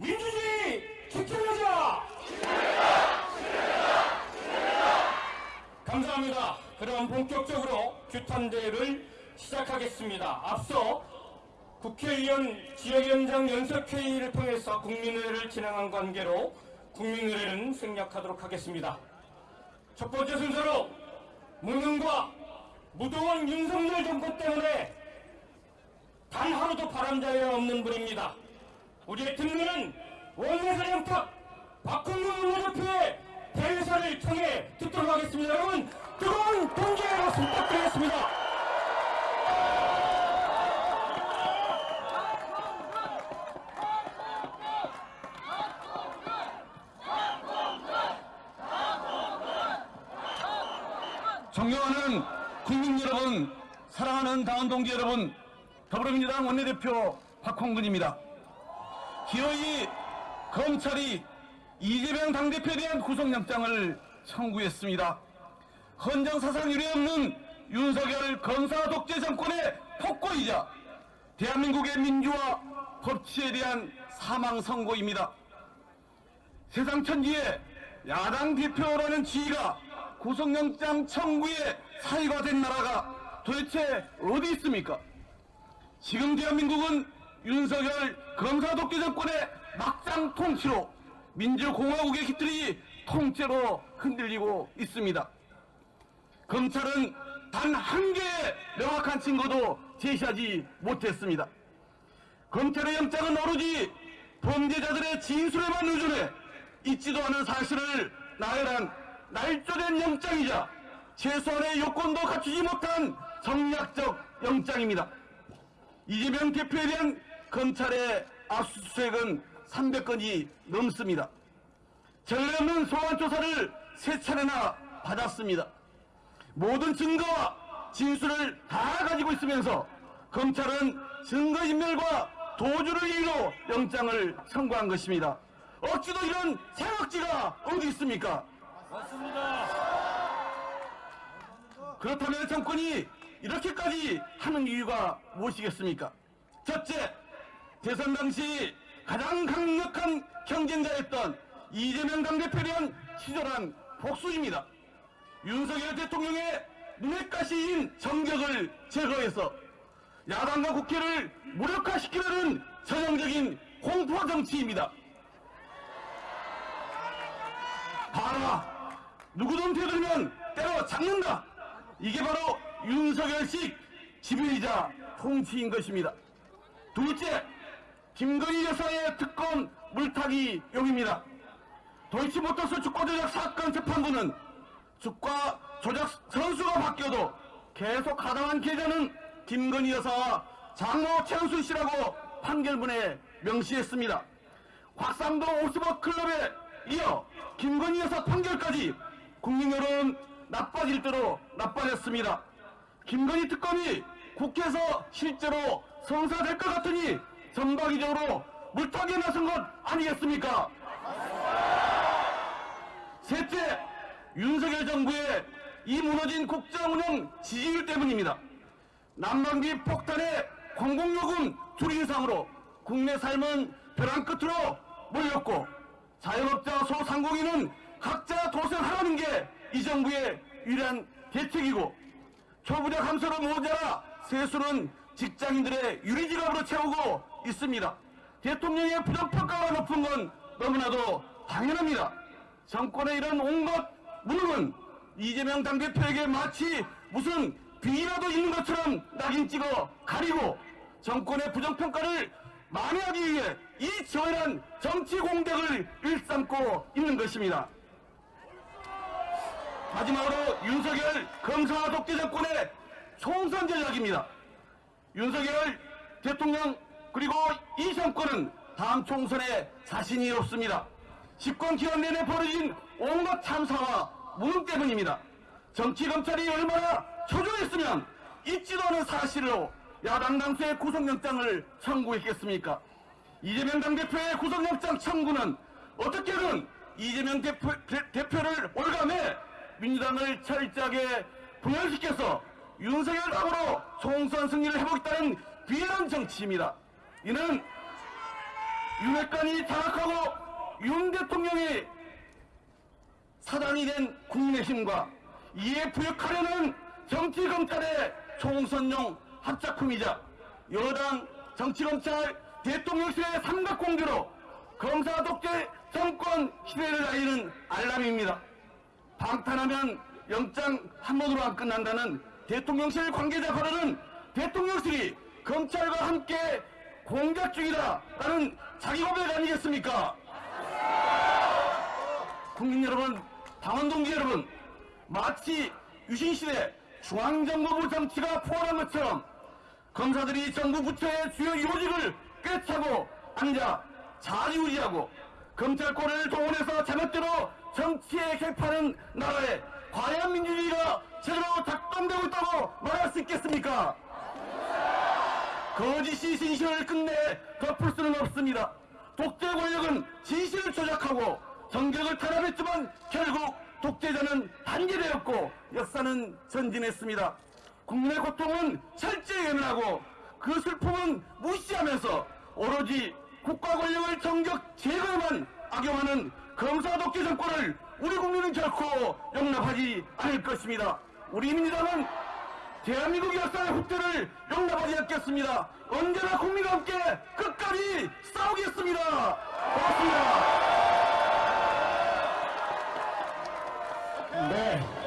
민주주의 지켜내자! 감사합니다. 그럼 본격적으로 규탄대회를 시작하겠습니다. 앞서 국회의원 지역위원장 연석회의를 통해서 국민의회를 진행한 관계로 국민의회는 생략하도록 하겠습니다. 첫 번째 순서로 무능과 무도한 윤석열 정권 때문에 단 하루도 바람자리가 없는 분입니다. 우리의 특례는 원내사 영탁 박홍근 원내대표의 대회사를 통해 듣도록 하겠습니다. 여러분 뜨거운 동기의 박수 부탁드리겠습니다. 존경하는 국민 여러분, 사랑하는 당원 동지 여러분, 더불어민주당 원내대표 박홍근입니다. 기어이 검찰이 이재명 당대표에 대한 구속영장을 청구했습니다. 헌정사상 유례없는 윤석열 검사 독재 정권의 폭거이자 대한민국의 민주화 법치에 대한 사망 선고입니다. 세상 천지에 야당 대표라는 지위가 구속영장 청구에 사유가 된 나라가 도대체 어디 있습니까? 지금 대한민국은 윤석열 검사 독재 정권의 막장 통치로 민주공화국의 깃들이 통째로 흔들리고 있습니다. 검찰은 단 한 개의 명확한 증거도 제시하지 못했습니다. 검찰의 영장은 오로지 범죄자들의 진술에만 의존해 있지도 않은 사실을 나열한 날조된 영장이자 최소한의 요건도 갖추지 못한 정략적 영장입니다. 이재명 대표에 대한 검찰의 압수수색은 300건이 넘습니다. 전례 없는 소환 조사를 세 차례나 받았습니다. 모든 증거와 진술을 다 가지고 있으면서 검찰은 증거인멸과 도주를 이유로 영장을 청구한 것입니다. 어찌도 이런 사각지가 어디 있습니까? 그렇다면 정권이 이렇게까지 하는 이유가 무엇이겠습니까? 첫째, 대선 당시 가장 강력한 경쟁자였던 이재명 당대표에 대한 치졸한 복수입니다. 윤석열 대통령의 눈에 가시인 정격을 제거해서 야당과 국회를 무력화시키려는 전형적인 공포 정치입니다. 봐라! 누구든 되들면 때려 잡는다! 이게 바로 윤석열식 지배이자 통치인 것입니다. 둘째, 김건희 여사의 특검 물타기 용입니다. 도이치모터스 주가 조작 사건 재판부는 주가 조작 선수가 바뀌어도 계속 가담한 계좌는 김건희 여사와 장모 최은순 씨라고 판결문에 명시했습니다. 확산도 오스버 클럽에 이어 김건희 여사 판결까지 국민 여론 나빠질 대로 나빠졌습니다. 김건희 특검이 국회에서 실제로 성사될 것 같으니 전방위적으로 물타기에 나선 것 아니겠습니까? 셋째, 윤석열 정부의 이 무너진 국정 운영 지지율 때문입니다. 난방비 폭탄의 공공요금 줄인 상으로 국내 삶은 벼랑 끝으로 몰렸고 자영업자 소상공인은 각자 도생하라는 게 이 정부의 유일한 대책이고 초부자 감소로 모자라 세수는 직장인들의 유리지갑으로 채우고 있습니다. 대통령의 부정평가가 높은 건 너무나도 당연합니다. 정권의 이런 온갖 무능은 이재명 당대표에게 마치 무슨 비라도 있는 것처럼 낙인 찍어 가리고 정권의 부정평가를 만회하기 위해 이 저열한 정치 공격을 일삼고 있는 것입니다. 마지막으로 윤석열 검사 독재 정권의 총선 전략입니다. 윤석열 대통령 그리고 이 정권은 다음 총선에 자신이 없습니다. 집권 기간 내내 벌어진 온갖 참사와 무능 때문입니다. 정치 검찰이 얼마나 초조했으면 있지도 않은 사실로 야당 당수의 구속영장을 청구했겠습니까? 이재명 당대표의 구속영장 청구는 어떻게든 이재명 대표, 를 올감해 민주당을 철저하게 분열시켜서 윤석열 당으로 총선 승리를 해보겠다는 비열한 정치입니다. 이는 윤핵관이 장악하고 윤 대통령이 사단이 된 국민의힘과 이에 부역하려는 정치검찰의 총선용 합작품이자 여당 정치검찰 대통령실의 삼각공조로 검사 독재 정권 시대를 알리는 알람입니다. 방탄하면 영장 한 번으로 안 끝난다는 대통령실 관계자 발언은 대통령실이 검찰과 함께 공작 중이다라는 자기 고백 아니겠습니까? 국민 여러분, 당원 동지 여러분, 마치 유신시대 중앙정보부 정치가 포함한 것처럼 검사들이 정부 부처의 주요 요직을 꿰차고 앉아 자리우지하고 검찰권을 동원해서 제멋대로 정치에 개입하는 나라에 과연 민주주의가 제대로 작동되고 있다고 말할 수 있겠습니까? 거짓이 진실을 끝내 덮을 수는 없습니다. 독재 권력은 진실을 조작하고 정적을 탄압했지만 결국 독재자는 단계되었고 역사는 전진했습니다. 국민의 고통은 철저히 외면하고 그 슬픔은 무시하면서 오로지 국가 권력을 정적 제거에만 악용하는 검사 독재 정권을 우리 국민은 결코 용납하지 않을 것입니다. 우리 민주당은 대한민국 역사의 후퇴를 용납하지 않겠습니다. 언제나 국민과 함께 끝까지 싸우겠습니다. 고맙습니다. 네.